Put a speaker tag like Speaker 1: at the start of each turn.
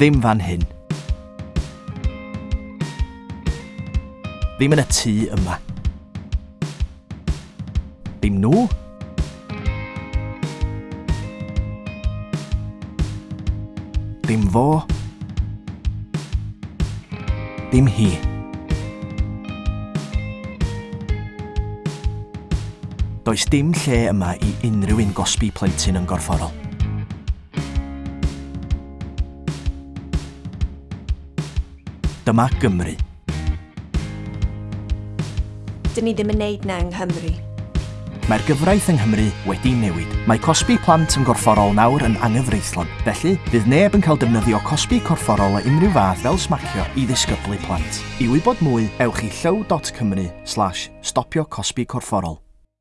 Speaker 1: Ddim fan hyn. Ddim yn y tŷ yma. Ddim nhw. Dim fo. Dim hi. Does dim lle yma i unrhyw un gosbi plentyn yn gorfforol. Dyma Gymru.
Speaker 2: Dyn ni ddim yn neud na yng Nghymru.
Speaker 1: Mae'r gyfraith yng Nghymru wedi newid. Mae cosbi plant yn gorfforol nawr yn anghyfreithlon, felly bydd neb yn cael defnyddio cosbi corfforol o unrhyw fath fel smacio i ddisgyblu plant. I wybod mwy, ewch i llyw.cymru slash stopio cosbi corfforol.